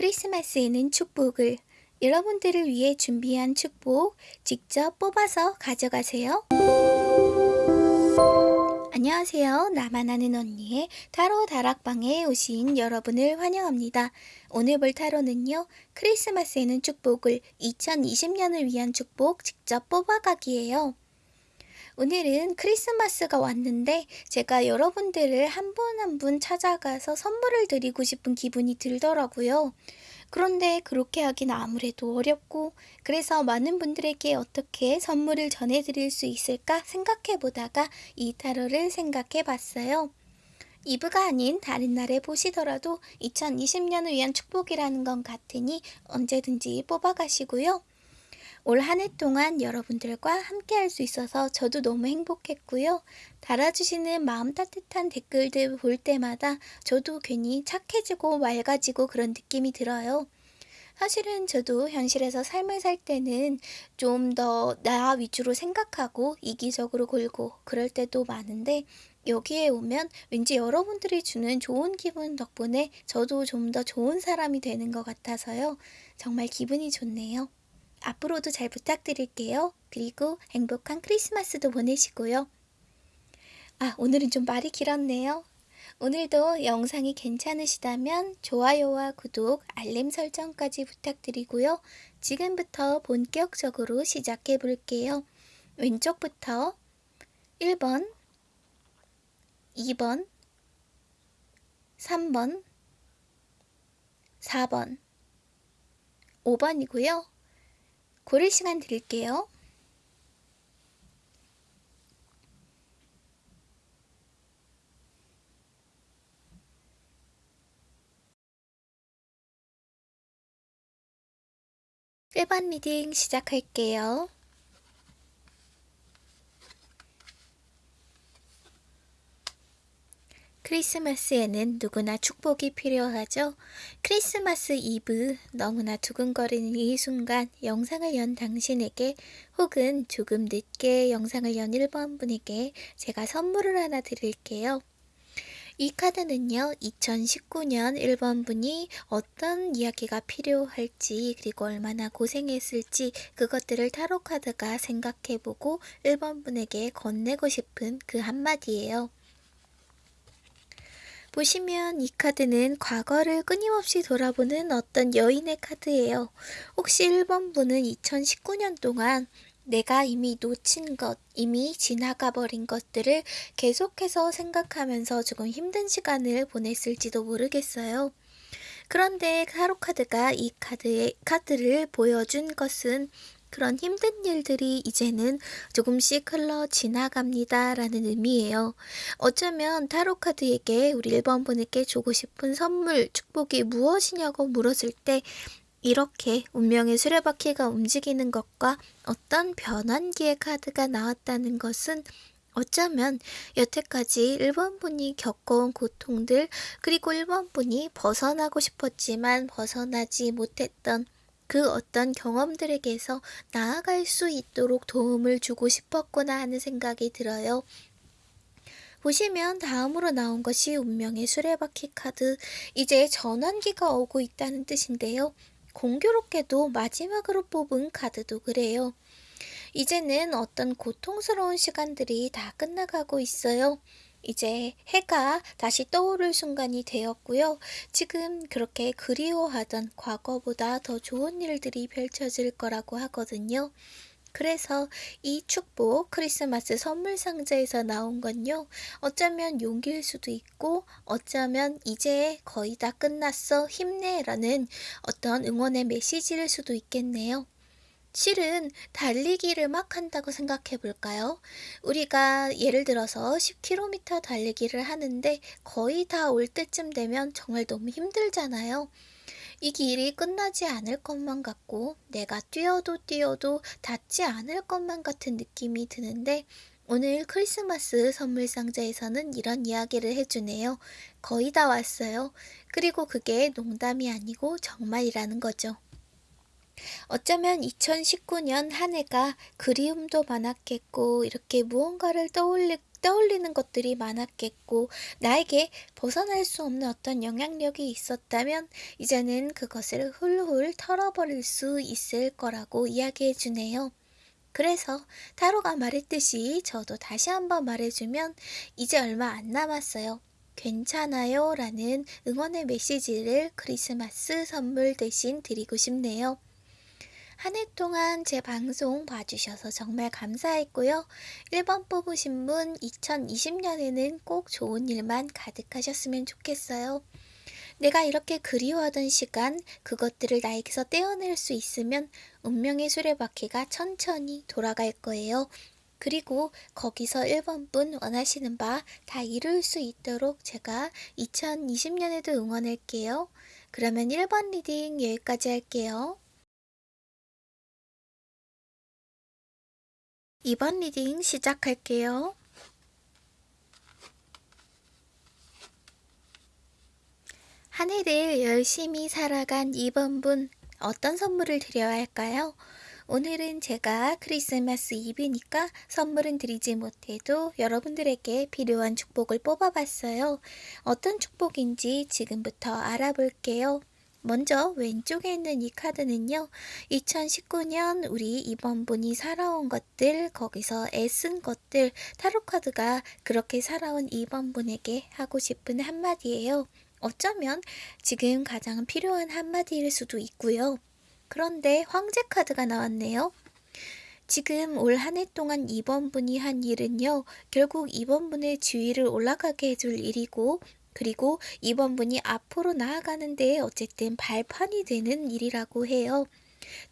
크리스마스에는 축복을 여러분들을 위해 준비한 축복 직접 뽑아서 가져가세요. 안녕하세요. 나만 아는 언니의 타로 다락방에 오신 여러분을 환영합니다. 오늘 볼 타로는요. 크리스마스에는 축복을 2020년을 위한 축복 직접 뽑아가기예요. 오늘은 크리스마스가 왔는데 제가 여러분들을 한 분 한 분 찾아가서 선물을 드리고 싶은 기분이 들더라고요. 그런데 그렇게 하긴 아무래도 어렵고 그래서 많은 분들에게 어떻게 선물을 전해드릴 수 있을까 생각해 보다가 이 타로를 생각해 봤어요. 이브가 아닌 다른 날에 보시더라도 2020년을 위한 축복이라는 건 같으니 언제든지 뽑아가시고요. 올 한 해 동안 여러분들과 함께 할 수 있어서 저도 너무 행복했고요. 달아주시는 마음 따뜻한 댓글들 볼 때마다 저도 괜히 착해지고 맑아지고 그런 느낌이 들어요. 사실은 저도 현실에서 삶을 살 때는 좀 더 나 위주로 생각하고 이기적으로 굴고 그럴 때도 많은데 여기에 오면 왠지 여러분들이 주는 좋은 기분 덕분에 저도 좀 더 좋은 사람이 되는 것 같아서요. 정말 기분이 좋네요. 앞으로도 잘 부탁드릴게요. 그리고 행복한 크리스마스도 보내시고요. 아, 오늘은 좀 말이 길었네요. 오늘도 영상이 괜찮으시다면 좋아요와 구독, 알림 설정까지 부탁드리고요. 지금부터 본격적으로 시작해 볼게요. 왼쪽부터 1번, 2번, 3번, 4번, 5번이고요. 고를 시간 드릴게요. 1번 reading 시작할게요. 크리스마스에는 누구나 축복이 필요하죠. 크리스마스 이브 너무나 두근거리는 이 순간 영상을 연 당신에게 혹은 조금 늦게 영상을 연 1번 분에게 제가 선물을 하나 드릴게요. 이 카드는요, 2019년 1번 분이 어떤 이야기가 필요할지, 그리고 얼마나 고생했을지, 그것들을 타로 카드가 생각해보고 1번 분에게 건네고 싶은 그 한마디예요. 보시면 이 카드는 과거를 끊임없이 돌아보는 어떤 여인의 카드예요. 혹시 1번 분은 2019년 동안 내가 이미 놓친 것, 이미 지나가 버린 것들을 계속해서 생각하면서 조금 힘든 시간을 보냈을지도 모르겠어요. 그런데 타로카드가 이 카드의, 카드를 보여준 것은 그런 힘든 일들이 이제는 조금씩 흘러 지나갑니다. 라는 의미예요. 어쩌면 타로카드에게 우리 1번 분에게 주고 싶은 선물, 축복이 무엇이냐고 물었을 때 이렇게 운명의 수레바퀴가 움직이는 것과 어떤 변환기의 카드가 나왔다는 것은 어쩌면 여태까지 1번 분이 겪어온 고통들 그리고 1번 분이 벗어나고 싶었지만 벗어나지 못했던 그 어떤 경험들에게서 나아갈 수 있도록 도움을 주고 싶었구나 하는 생각이 들어요. 보시면 다음으로 나온 것이 운명의 수레바퀴 카드. 이제 전환기가 오고 있다는 뜻인데요. 공교롭게도 마지막으로 뽑은 카드도 그래요. 이제는 어떤 고통스러운 시간들이 다 끝나가고 있어요. 이제 해가 다시 떠오를 순간이 되었고요. 지금 그렇게 그리워하던 과거보다 더 좋은 일들이 펼쳐질 거라고 하거든요. 그래서 이 축복 크리스마스 선물 상자에서 나온 건요. 어쩌면 용기일 수도 있고 어쩌면 이제 거의 다 끝났어 힘내라는 어떤 응원의 메시지일 수도 있겠네요. 실은 달리기를 막 한다고 생각해 볼까요? 우리가 예를 들어서 10km 달리기를 하는데 거의 다 올 때쯤 되면 정말 너무 힘들잖아요. 이 길이 끝나지 않을 것만 같고 내가 뛰어도 뛰어도 닿지 않을 것만 같은 느낌이 드는데 오늘 크리스마스 선물 상자에서는 이런 이야기를 해주네요. 거의 다 왔어요. 그리고 그게 농담이 아니고 정말이라는 거죠. 어쩌면 2019년 한 해가 그리움도 많았겠고 이렇게 무언가를 떠올릴 떠올리는 것들이 많았겠고 나에게 벗어날 수 없는 어떤 영향력이 있었다면 이제는 그것을 훌훌 털어버릴 수 있을 거라고 이야기해 주네요. 그래서 타로가 말했듯이 저도 다시 한번 말해주면 이제 얼마 안 남았어요. 괜찮아요 라는 응원의 메시지를 크리스마스 선물 대신 드리고 싶네요. 한 해 동안 제 방송 봐주셔서 정말 감사했고요. 1번 뽑으신 분 2020년에는 꼭 좋은 일만 가득하셨으면 좋겠어요. 내가 이렇게 그리워하던 시간, 그것들을 나에게서 떼어낼 수 있으면 운명의 수레바퀴가 천천히 돌아갈 거예요. 그리고 거기서 1번 분 원하시는 바 다 이룰 수 있도록 제가 2020년에도 응원할게요. 그러면 1번 reading 여기까지 할게요. 2번 reading 시작할게요. 한 해를 열심히 살아간 2번 분 어떤 선물을 드려야 할까요? 오늘은 제가 크리스마스 이브니까 선물은 드리지 못해도 여러분들에게 필요한 축복을 뽑아봤어요. 어떤 축복인지 지금부터 알아볼게요. 먼저 왼쪽에 있는 이 카드는요. 2019년 우리 이번 분이 살아온 것들, 거기서 애쓴 것들, 타로 카드가 그렇게 살아온 이번 분에게 하고 싶은 한마디예요. 어쩌면 지금 가장 필요한 한마디일 수도 있고요. 그런데 황제 카드가 나왔네요. 지금 올 한 해 동안 2번 분이 한 일은요, 결국 2번 분의 지위를 올라가게 해줄 일이고, 그리고 2번 분이 앞으로 나아가는데 어쨌든 발판이 되는 일이라고 해요.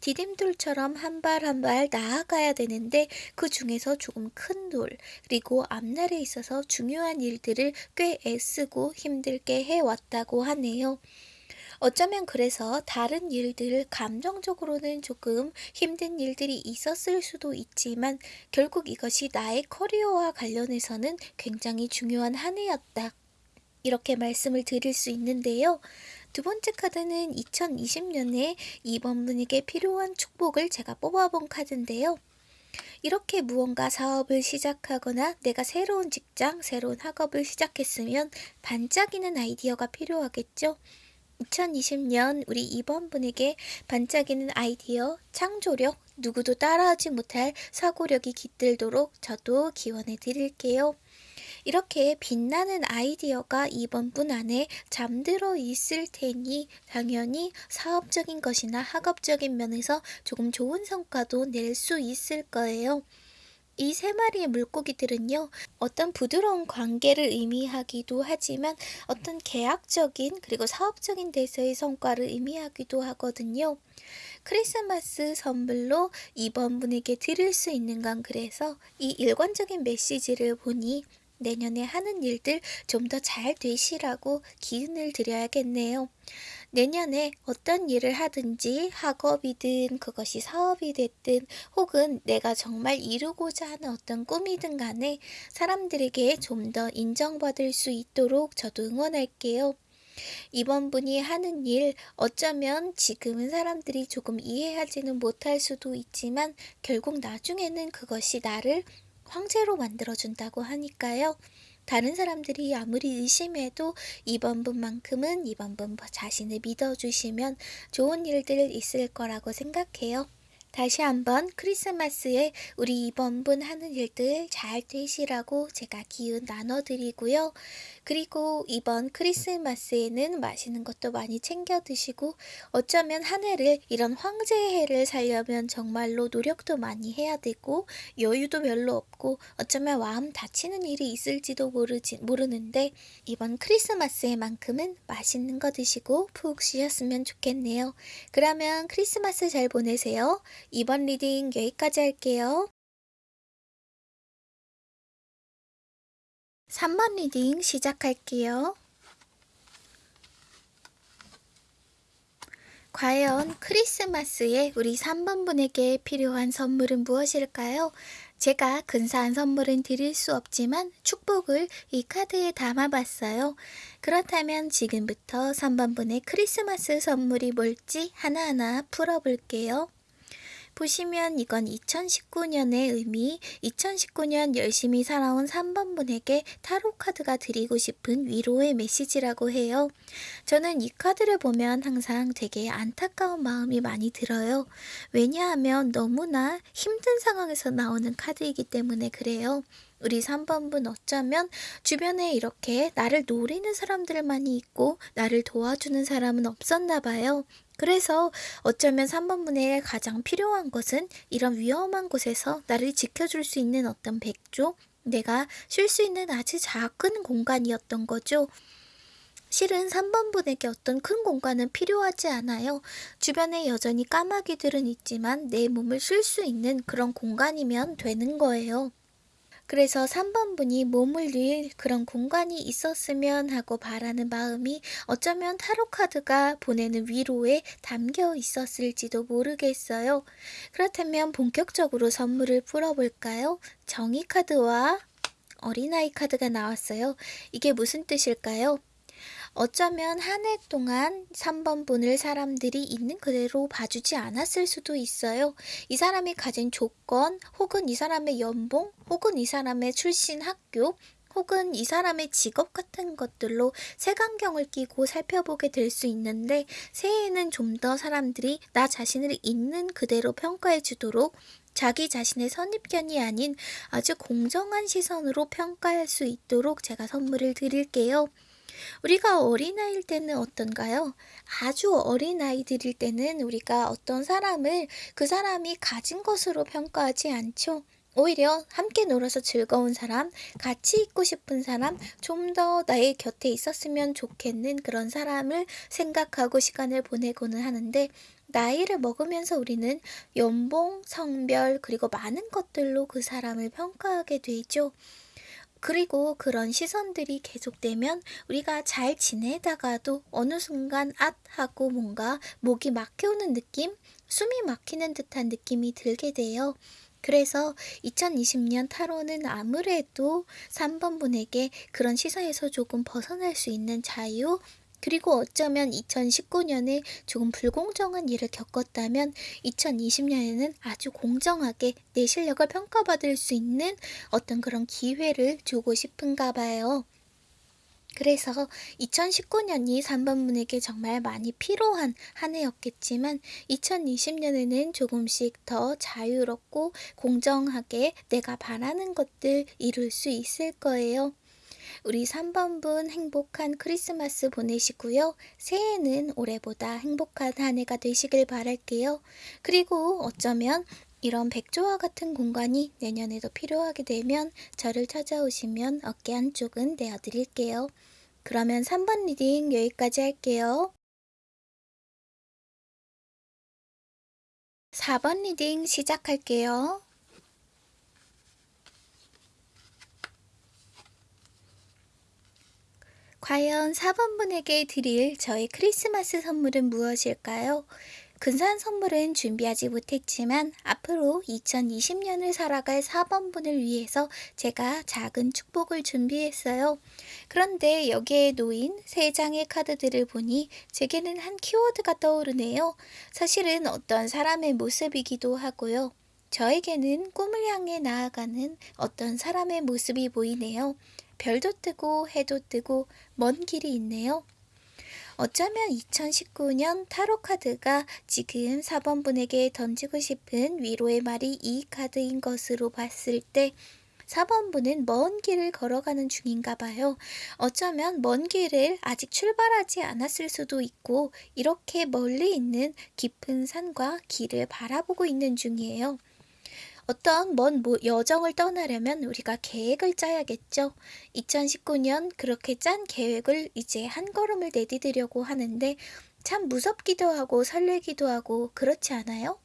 디딤돌처럼 한 발 한 발 나아가야 되는데 그 중에서 조금 큰 돌, 그리고 앞날에 있어서 중요한 일들을 꽤 애쓰고 힘들게 해왔다고 하네요. 어쩌면 그래서 다른 일들, 감정적으로는 조금 힘든 일들이 있었을 수도 있지만 결국 이것이 나의 커리어와 관련해서는 굉장히 중요한 한 해였다. 이렇게 말씀을 드릴 수 있는데요. 두 번째 카드는 2020년에 이번 분에게 필요한 축복을 제가 뽑아본 카드인데요. 이렇게 무언가 사업을 시작하거나 내가 새로운 직장, 새로운 학업을 시작했으면 반짝이는 아이디어가 필요하겠죠. 2020년 우리 이번 분에게 반짝이는 아이디어, 창조력, 누구도 따라하지 못할 사고력이 깃들도록 저도 기원해 드릴게요. 이렇게 빛나는 아이디어가 이번 분 안에 잠들어 있을 테니 당연히 사업적인 것이나 학업적인 면에서 조금 좋은 성과도 낼 수 있을 거예요. 이세 마리의 물고기들은요, 어떤 부드러운 관계를 의미하기도 하지만 어떤 계약적인 그리고 사업적인 데서의 성과를 의미하기도 하거든요. 크리스마스 선물로 이번 분에게 드릴 수 있는 건 그래서 이 일관적인 메시지를 보니 내년에 하는 일들 좀 더 잘 되시라고 기운을 드려야겠네요. 내년에 어떤 일을 하든지 학업이든 그것이 사업이 됐든 혹은 내가 정말 이루고자 하는 어떤 꿈이든 간에 사람들에게 좀 더 인정받을 수 있도록 저도 응원할게요. 이번 분이 하는 일 어쩌면 지금은 사람들이 조금 이해하지는 못할 수도 있지만 결국 나중에는 그것이 나를 황제로 만들어준다고 하니까요. 다른 사람들이 아무리 의심해도 이번 분만큼은 이번 분 자신을 믿어주시면 좋은 일들 있을 거라고 생각해요. 다시 한번 크리스마스에 우리 이번 분 하는 일들 잘 되시라고 제가 기운 나눠드리고요. 그리고 이번 크리스마스에는 맛있는 것도 많이 챙겨 드시고 어쩌면 한 해를 이런 황제의 해를 살려면 정말로 노력도 많이 해야 되고 여유도 별로 없고 어쩌면 마음 다치는 일이 있을지도 모르지, 모르는데 이번 크리스마스에만큼은 맛있는 거 드시고 푹 쉬었으면 좋겠네요. 그러면 크리스마스 잘 보내세요. 2번 reading 여기까지 할게요. 3번 reading 시작할게요. 과연 크리스마스에 우리 3번 분에게 필요한 선물은 무엇일까요? 제가 근사한 선물은 드릴 수 없지만 축복을 이 카드에 담아봤어요. 그렇다면 지금부터 3번 분의 크리스마스 선물이 뭘지 하나하나 풀어볼게요. 보시면 이건 2019년의 의미, 2019년 열심히 살아온 3번 분에게 타로 카드가 드리고 싶은 위로의 메시지라고 해요. 저는 이 카드를 보면 항상 되게 안타까운 마음이 많이 들어요. 왜냐하면 너무나 힘든 상황에서 나오는 카드이기 때문에 그래요. 우리 3번분 어쩌면 주변에 이렇게 나를 노리는 사람들만이 있고 나를 도와주는 사람은 없었나 봐요. 그래서 어쩌면 3번분에 가장 필요한 것은 이런 위험한 곳에서 나를 지켜줄 수 있는 어떤 백조, 내가 쉴 수 있는 아주 작은 공간이었던 거죠. 실은 3번분에게 어떤 큰 공간은 필요하지 않아요. 주변에 여전히 까마귀들은 있지만 내 몸을 쉴 수 있는 그런 공간이면 되는 거예요. 그래서 3번 분이 머물릴 그런 공간이 있었으면 하고 바라는 마음이 어쩌면 타로카드가 보내는 위로에 담겨 있었을지도 모르겠어요. 그렇다면 본격적으로 선물을 풀어볼까요? 정의카드와 어린아이 카드가 나왔어요. 이게 무슨 뜻일까요? 어쩌면 한 해 동안 3번 분을 사람들이 있는 그대로 봐주지 않았을 수도 있어요. 이 사람이 가진 조건, 혹은 이 사람의 연봉, 혹은 이 사람의 출신 학교, 혹은 이 사람의 직업 같은 것들로 색안경을 끼고 살펴보게 될 수 있는데 새해에는 좀 더 사람들이 나 자신을 있는 그대로 평가해 주도록 자기 자신의 선입견이 아닌 아주 공정한 시선으로 평가할 수 있도록 제가 선물을 드릴게요. 우리가 어린아이일 때는 어떤가요? 아주 어린아이들일 때는 우리가 어떤 사람을 그 사람이 가진 것으로 평가하지 않죠. 오히려 함께 놀아서 즐거운 사람, 같이 있고 싶은 사람, 좀 더 나의 곁에 있었으면 좋겠는 그런 사람을 생각하고 시간을 보내고는 하는데, 나이를 먹으면서 우리는 연봉, 성별, 그리고 많은 것들로 그 사람을 평가하게 되죠. 그리고 그런 시선들이 계속되면 우리가 잘 지내다가도 어느 순간 앗 하고 뭔가 목이 막혀오는 느낌, 숨이 막히는 듯한 느낌이 들게 돼요. 그래서 2020년 타로는 아무래도 3번 분에게 그런 시선에서 조금 벗어날 수 있는 자유, 그리고 어쩌면 2019년에 조금 불공정한 일을 겪었다면 2020년에는 아주 공정하게 내 실력을 평가받을 수 있는 어떤 그런 기회를 주고 싶은가 봐요. 그래서 2019년이 3번분에게 정말 많이 필요한 한 해였겠지만 2020년에는 조금씩 더 자유롭고 공정하게 내가 바라는 것들 이룰 수 있을 거예요. 우리 3번분 행복한 크리스마스 보내시고요. 새해는 올해보다 행복한 한 해가 되시길 바랄게요. 그리고 어쩌면 이런 백조와 같은 공간이 내년에도 필요하게 되면 저를 찾아오시면 어깨 한쪽은 내어드릴게요. 그러면 3번 reading 여기까지 할게요. 4번 reading 시작할게요. 과연 4번분에게 드릴 저의 크리스마스 선물은 무엇일까요? 근사한 선물은 준비하지 못했지만 앞으로 2020년을 살아갈 4번분을 위해서 제가 작은 축복을 준비했어요. 그런데 여기에 놓인 3장의 카드들을 보니 제게는 한 키워드가 떠오르네요. 사실은 어떤 사람의 모습이기도 하고요. 저에게는 꿈을 향해 나아가는 어떤 사람의 모습이 보이네요. 별도 뜨고 해도 뜨고 먼 길이 있네요. 어쩌면 2019년 타로 카드가 지금 4번 분에게 던지고 싶은 위로의 말이 이 카드인 것으로 봤을 때 4번 분은 먼 길을 걸어가는 중인가 봐요. 어쩌면 먼 길을 아직 출발하지 않았을 수도 있고 이렇게 멀리 있는 깊은 산과 길을 바라보고 있는 중이에요. 어떤 먼 여정을 떠나려면 우리가 계획을 짜야겠죠. 2019년 그렇게 짠 계획을 이제 한 걸음을 내디디려고 하는데 참 무섭기도 하고 설레기도 하고 그렇지 않아요?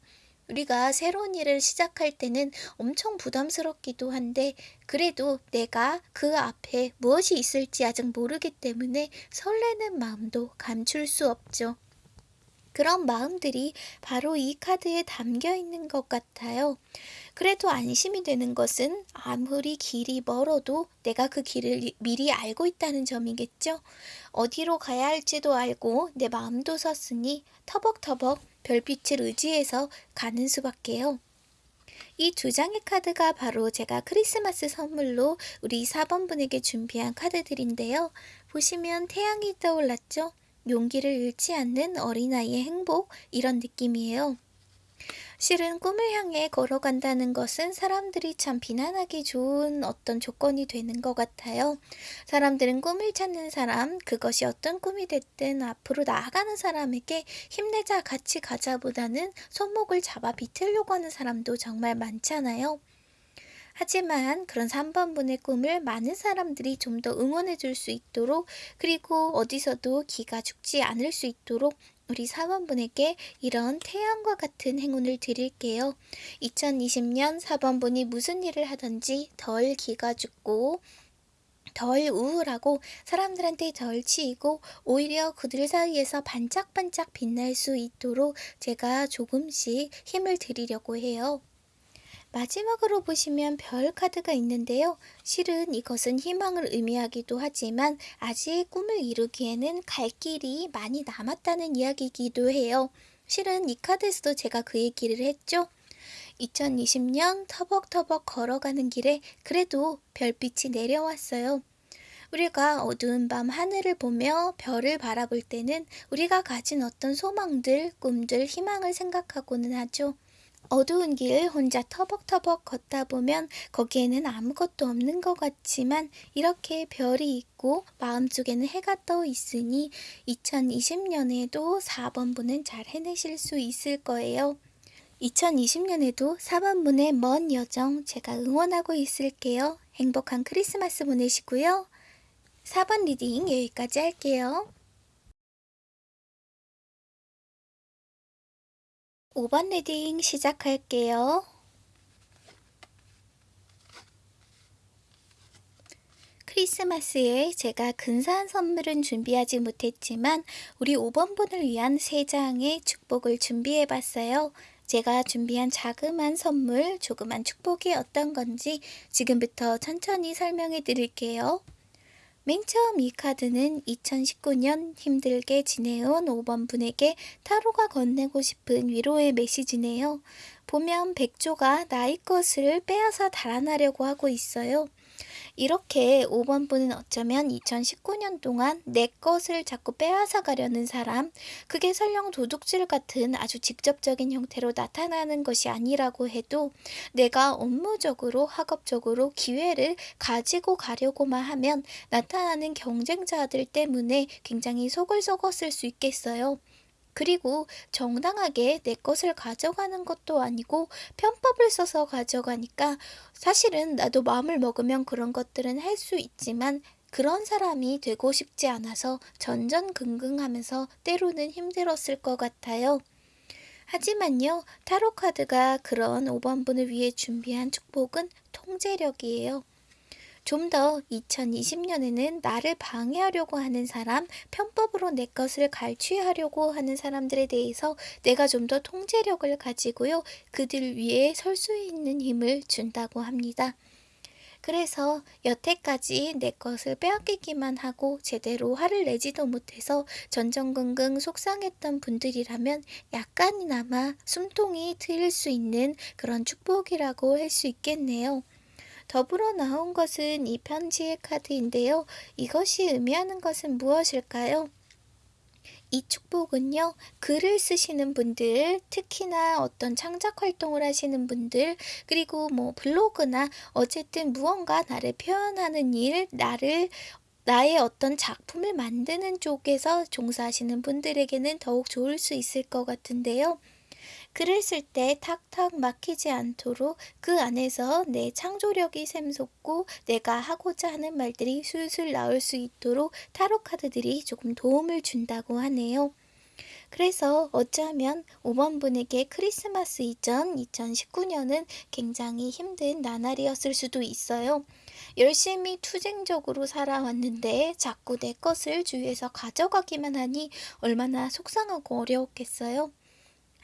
우리가 새로운 일을 시작할 때는 엄청 부담스럽기도 한데 그래도 내가 그 앞에 무엇이 있을지 아직 모르기 때문에 설레는 마음도 감출 수 없죠. 그런 마음들이 바로 이 카드에 담겨 있는 것 같아요. 그래도 안심이 되는 것은 아무리 길이 멀어도 내가 그 길을 미리 알고 있다는 점이겠죠. 어디로 가야 할지도 알고 내 마음도 섰으니 터벅터벅 별빛을 의지해서 가는 수밖에요. 이 두 장의 카드가 바로 제가 크리스마스 선물로 우리 4번분에게 준비한 카드들인데요. 보시면 태양이 떠올랐죠? 용기를 잃지 않는 어린아이의 행복 이런 느낌이에요. 실은 꿈을 향해 걸어간다는 것은 사람들이 참 비난하기 좋은 어떤 조건이 되는 것 같아요. 사람들은 꿈을 찾는 사람, 그것이 어떤 꿈이 됐든 앞으로 나아가는 사람에게 힘내자 같이 가자보다는 손목을 잡아 비틀려고 하는 사람도 정말 많잖아요. 하지만 그런 3번분의 꿈을 많은 사람들이 좀 더 응원해 줄 수 있도록 그리고 어디서도 기가 죽지 않을 수 있도록 우리 4번분에게 이런 태양과 같은 행운을 드릴게요. 2020년 4번분이 무슨 일을 하든지 덜 기가 죽고 덜 우울하고 사람들한테 덜 치이고 오히려 그들 사이에서 반짝반짝 빛날 수 있도록 제가 조금씩 힘을 드리려고 해요. 마지막으로 보시면 별 카드가 있는데요. 실은 이것은 희망을 의미하기도 하지만 아직 꿈을 이루기에는 갈 길이 많이 남았다는 이야기이기도 해요. 실은 이 카드에서도 제가 그 얘기를 했죠. 2020년 터벅터벅 걸어가는 길에 그래도 별빛이 내려왔어요. 우리가 어두운 밤 하늘을 보며 별을 바라볼 때는 우리가 가진 어떤 소망들, 꿈들, 희망을 생각하고는 하죠. 어두운 길 혼자 터벅터벅 걷다 보면 거기에는 아무것도 없는 것 같지만 이렇게 별이 있고 마음속에는 해가 떠 있으니 2020년에도 4번분은 잘 해내실 수 있을 거예요. 2020년에도 4번분의 먼 여정 제가 응원하고 있을게요. 행복한 크리스마스 보내시고요. 4번 reading 여기까지 할게요. 5번 reading 시작할게요. 크리스마스에 제가 근사한 선물은 준비하지 못했지만 우리 5번 분을 위한 3장의 축복을 준비해 봤어요. 제가 준비한 자그만 선물, 조그만 축복이 어떤 건지 지금부터 천천히 설명해 드릴게요. 맨 처음 이 카드는 2019년 힘들게 지내온 5번 분에게 타로가 건네고 싶은 위로의 메시지네요. 보면 백조가 나의 것을 빼앗아 달아나려고 하고 있어요. 이렇게 5번 분은 어쩌면 2019년 동안 내 것을 자꾸 빼앗아 가려는 사람, 그게 설령 도둑질 같은 아주 직접적인 형태로 나타나는 것이 아니라고 해도 내가 업무적으로, 학업적으로 기회를 가지고 가려고만 하면 나타나는 경쟁자들 때문에 굉장히 속을 썩었을 수 있겠어요. 그리고 정당하게 내 것을 가져가는 것도 아니고 편법을 써서 가져가니까 사실은 나도 마음을 먹으면 그런 것들은 할 수 있지만 그런 사람이 되고 싶지 않아서 전전긍긍하면서 때로는 힘들었을 것 같아요. 하지만요, 타로카드가 그런 5번분을 위해 준비한 축복은 통제력이에요. 좀 더 2020년에는 나를 방해하려고 하는 사람, 편법으로 내 것을 갈취하려고 하는 사람들에 대해서 내가 좀 더 통제력을 가지고요. 그들 위에 설 수 있는 힘을 준다고 합니다. 그래서 여태까지 내 것을 빼앗기기만 하고 제대로 화를 내지도 못해서 전전긍긍 속상했던 분들이라면 약간이나마 숨통이 트일 수 있는 그런 축복이라고 할 수 있겠네요. 더불어 나온 것은 이 편지의 카드인데요. 이것이 의미하는 것은 무엇일까요? 이 축복은요, 글을 쓰시는 분들, 특히나 어떤 창작 활동을 하시는 분들, 그리고 뭐 블로그나 어쨌든 무언가 나를 표현하는 일, 나를 나의 어떤 작품을 만드는 쪽에서 종사하시는 분들에게는 더욱 좋을 수 있을 것 같은데요. 쓸때 탁탁 막히지 않도록 그 안에서 내 창조력이 샘솟고 내가 하고자 하는 말들이 술술 나올 수 있도록 타로 카드들이 조금 도움을 준다고 하네요. 그래서 어쩌면 5번 분에게 크리스마스 이전 2019년은 굉장히 힘든 나날이었을 수도 있어요. 열심히 투쟁적으로 살아왔는데 자꾸 내 것을 주위에서 가져가기만 하니 얼마나 속상하고 어려웠겠어요.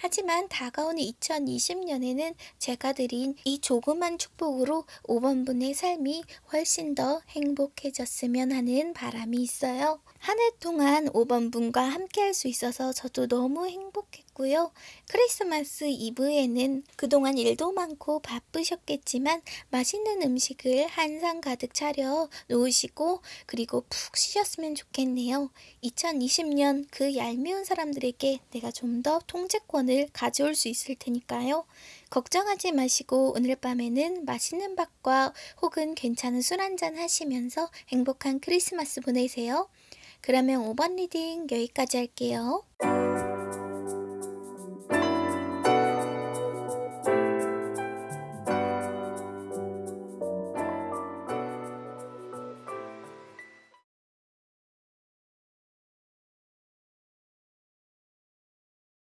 하지만 다가오는 2020년에는 제가 드린 이 조그만 축복으로 5번 분의 삶이 훨씬 더 행복해졌으면 하는 바람이 있어요. 한 해 동안 5번 분과 함께 할 수 있어서 저도 너무 행복했 고요. 크리스마스 이브에는 그동안 일도 많고 바쁘셨겠지만 맛있는 음식을 한상 가득 차려 놓으시고 그리고 푹 쉬셨으면 좋겠네요. 2020년 그 얄미운 사람들에게 내가 좀 더 통제권을 가져올 수 있을 테니까요. 걱정하지 마시고 오늘 밤에는 맛있는 밥과 혹은 괜찮은 술 한잔 하시면서 행복한 크리스마스 보내세요. 그러면 5번 리딩 여기까지 할게요.